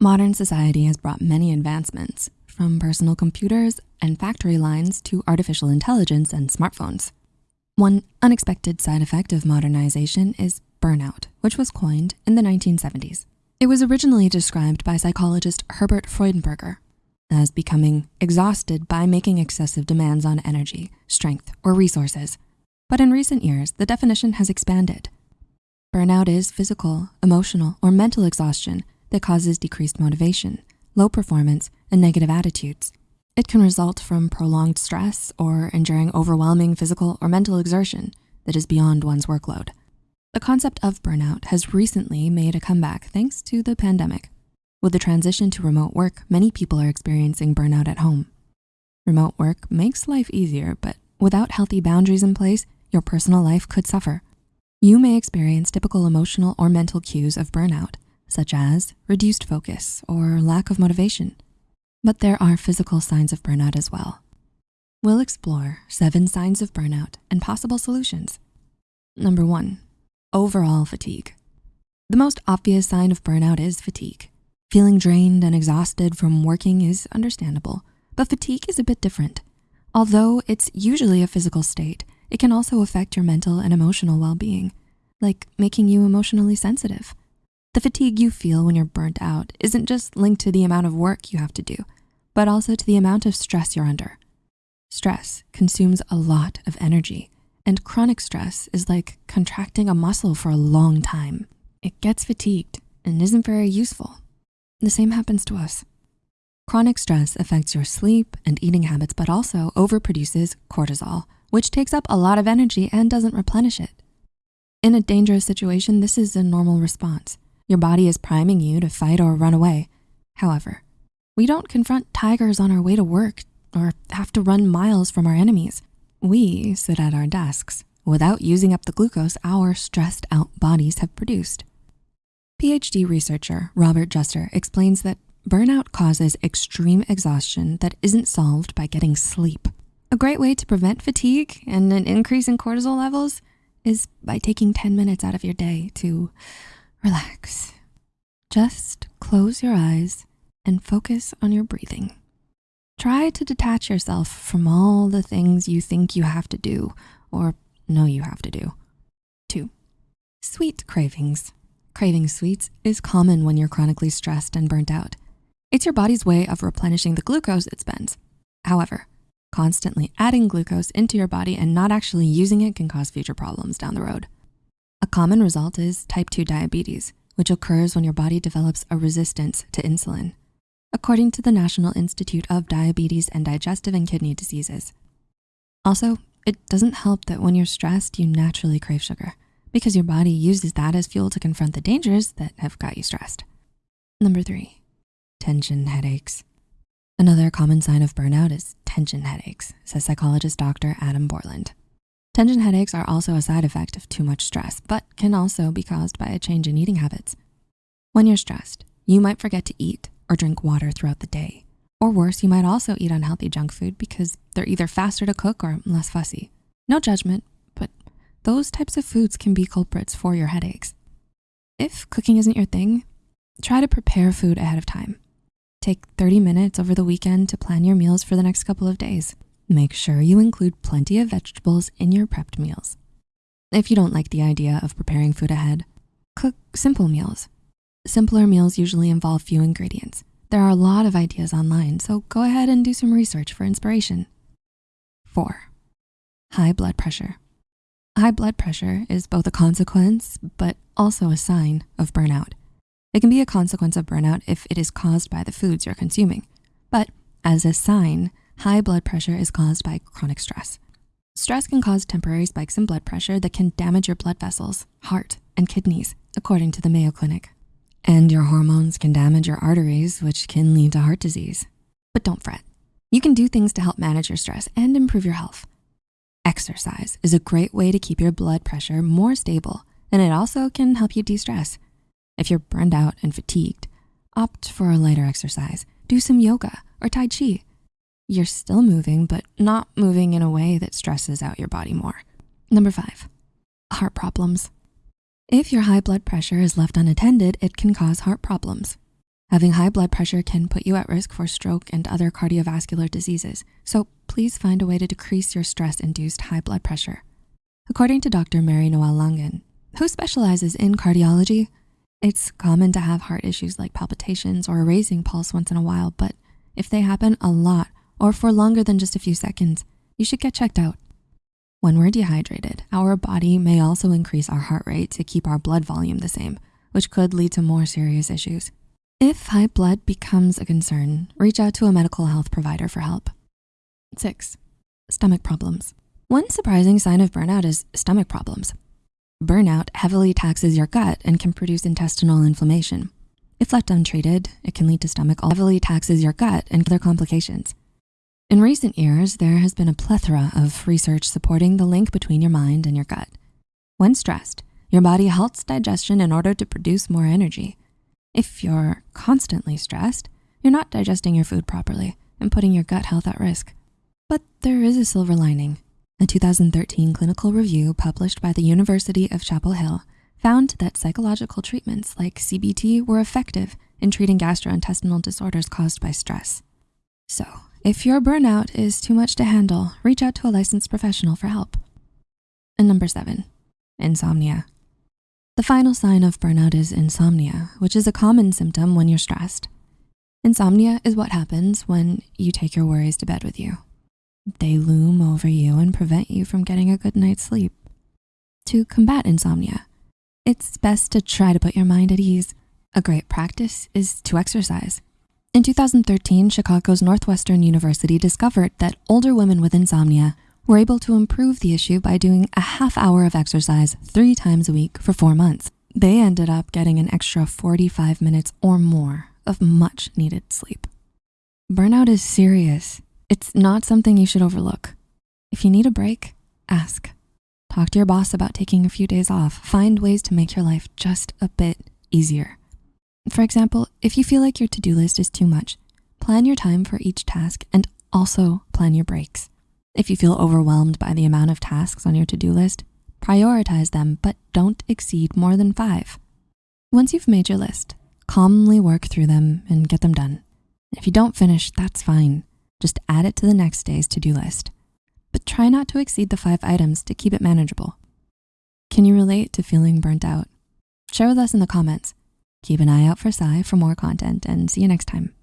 Modern society has brought many advancements from personal computers and factory lines to artificial intelligence and smartphones. One unexpected side effect of modernization is burnout, which was coined in the 1970s. It was originally described by psychologist Herbert Freudenberger as becoming exhausted by making excessive demands on energy, strength, or resources. But in recent years, the definition has expanded. Burnout is physical, emotional, or mental exhaustion that causes decreased motivation, low performance, and negative attitudes. It can result from prolonged stress or enduring overwhelming physical or mental exertion that is beyond one's workload. The concept of burnout has recently made a comeback thanks to the pandemic. With the transition to remote work, many people are experiencing burnout at home. Remote work makes life easier, but without healthy boundaries in place, your personal life could suffer. You may experience typical emotional or mental cues of burnout, such as reduced focus or lack of motivation. But there are physical signs of burnout as well. We'll explore seven signs of burnout and possible solutions. Number one, overall fatigue. The most obvious sign of burnout is fatigue. Feeling drained and exhausted from working is understandable, but fatigue is a bit different. Although it's usually a physical state, it can also affect your mental and emotional well-being, like making you emotionally sensitive. The fatigue you feel when you're burnt out isn't just linked to the amount of work you have to do, but also to the amount of stress you're under. Stress consumes a lot of energy, and chronic stress is like contracting a muscle for a long time. It gets fatigued and isn't very useful. The same happens to us. Chronic stress affects your sleep and eating habits, but also overproduces cortisol, which takes up a lot of energy and doesn't replenish it. In a dangerous situation, this is a normal response. Your body is priming you to fight or run away. However, we don't confront tigers on our way to work or have to run miles from our enemies. We sit at our desks without using up the glucose our stressed out bodies have produced. PhD researcher Robert Juster explains that burnout causes extreme exhaustion that isn't solved by getting sleep. A great way to prevent fatigue and an increase in cortisol levels is by taking 10 minutes out of your day to relax. Just close your eyes and focus on your breathing. Try to detach yourself from all the things you think you have to do or know you have to do. Two, sweet cravings. Craving sweets is common when you're chronically stressed and burnt out. It's your body's way of replenishing the glucose it spends. However, constantly adding glucose into your body and not actually using it can cause future problems down the road. A common result is type 2 diabetes, which occurs when your body develops a resistance to insulin, according to the National Institute of Diabetes and Digestive and Kidney Diseases. Also, it doesn't help that when you're stressed, you naturally crave sugar because your body uses that as fuel to confront the dangers that have got you stressed. Number three, tension headaches. Another common sign of burnout is tension headaches, says psychologist Dr. Adam Borland. Tension headaches are also a side effect of too much stress, but can also be caused by a change in eating habits. When you're stressed, you might forget to eat or drink water throughout the day. Or worse, you might also eat unhealthy junk food because they're either faster to cook or less fussy. No judgment, but those types of foods can be culprits for your headaches. If cooking isn't your thing, try to prepare food ahead of time. Take 30 minutes over the weekend to plan your meals for the next couple of days. Make sure you include plenty of vegetables in your prepped meals. If you don't like the idea of preparing food ahead, cook simple meals. Simpler meals usually involve few ingredients. There are a lot of ideas online, so go ahead and do some research for inspiration. Four, high blood pressure. High blood pressure is both a consequence, but also a sign of burnout. It can be a consequence of burnout if it is caused by the foods you're consuming. But as a sign, high blood pressure is caused by chronic stress. Stress can cause temporary spikes in blood pressure that can damage your blood vessels, heart, and kidneys, according to the Mayo Clinic. And your hormones can damage your arteries, which can lead to heart disease. But don't fret. You can do things to help manage your stress and improve your health. Exercise is a great way to keep your blood pressure more stable, and it also can help you de-stress. If you're burned out and fatigued, opt for a lighter exercise. Do some yoga or Tai Chi. You're still moving, but not moving in a way that stresses out your body more. Number five, heart problems. If your high blood pressure is left unattended, it can cause heart problems. Having high blood pressure can put you at risk for stroke and other cardiovascular diseases, so please find a way to decrease your stress-induced high blood pressure. According to Dr. Mary Noel Langen, who specializes in cardiology, it's common to have heart issues like palpitations or a racing pulse once in a while, but if they happen a lot or for longer than just a few seconds, you should get checked out. When we're dehydrated, our body may also increase our heart rate to keep our blood volume the same, which could lead to more serious issues. If high blood becomes a concern, reach out to a medical health provider for help. Six, stomach problems. One surprising sign of burnout is stomach problems. Burnout heavily taxes your gut and can produce intestinal inflammation. If left untreated, it can lead to stomach heavily taxes your gut and other complications. In recent years, there has been a plethora of research supporting the link between your mind and your gut. When stressed, your body halts digestion in order to produce more energy. If you're constantly stressed, you're not digesting your food properly and putting your gut health at risk. But there is a silver lining. A 2013 clinical review published by the University of Chapel Hill found that psychological treatments like CBT were effective in treating gastrointestinal disorders caused by stress. So if your burnout is too much to handle, reach out to a licensed professional for help. And number seven, insomnia. The final sign of burnout is insomnia, which is a common symptom when you're stressed. Insomnia is what happens when you take your worries to bed with you. They loom over you and prevent you from getting a good night's sleep. To combat insomnia, it's best to try to put your mind at ease. A great practice is to exercise. In 2013, Chicago's Northwestern University discovered that older women with insomnia were able to improve the issue by doing a half hour of exercise three times a week for four months. They ended up getting an extra 45 minutes or more of much needed sleep. Burnout is serious. It's not something you should overlook. If you need a break, ask. Talk to your boss about taking a few days off. Find ways to make your life just a bit easier. For example, if you feel like your to-do list is too much, plan your time for each task and also plan your breaks. If you feel overwhelmed by the amount of tasks on your to-do list, prioritize them, but don't exceed more than five. Once you've made your list, calmly work through them and get them done. If you don't finish, that's fine. Just add it to the next day's to-do list. But try not to exceed the five items to keep it manageable. Can you relate to feeling burnt out? Share with us in the comments. Keep an eye out for Sai for more content and see you next time.